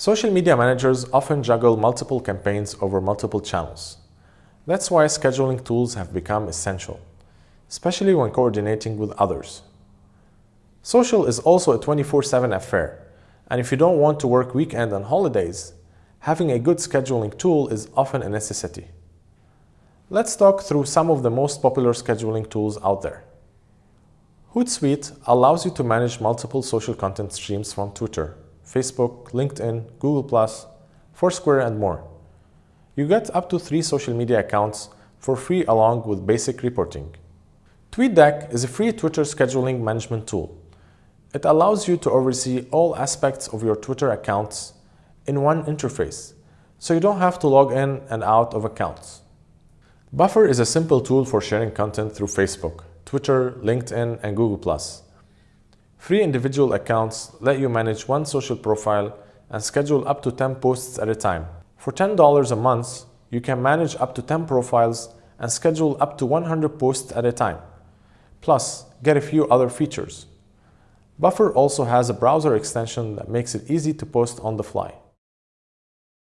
Social media managers often juggle multiple campaigns over multiple channels. That's why scheduling tools have become essential, especially when coordinating with others. Social is also a 24-7 affair, and if you don't want to work weekend and holidays, having a good scheduling tool is often a necessity. Let's talk through some of the most popular scheduling tools out there. Hootsuite allows you to manage multiple social content streams from Twitter, Facebook, LinkedIn, Google+, Foursquare, and more. You get up to three social media accounts for free along with basic reporting. TweetDeck is a free Twitter scheduling management tool. It allows you to oversee all aspects of your Twitter accounts in one interface, so you don't have to log in and out of accounts. Buffer is a simple tool for sharing content through Facebook, Twitter, LinkedIn, and Google+. Free individual accounts let you manage one social profile and schedule up to 10 posts at a time. For $10 a month, you can manage up to 10 profiles and schedule up to 100 posts at a time. Plus, get a few other features. Buffer also has a browser extension that makes it easy to post on the fly.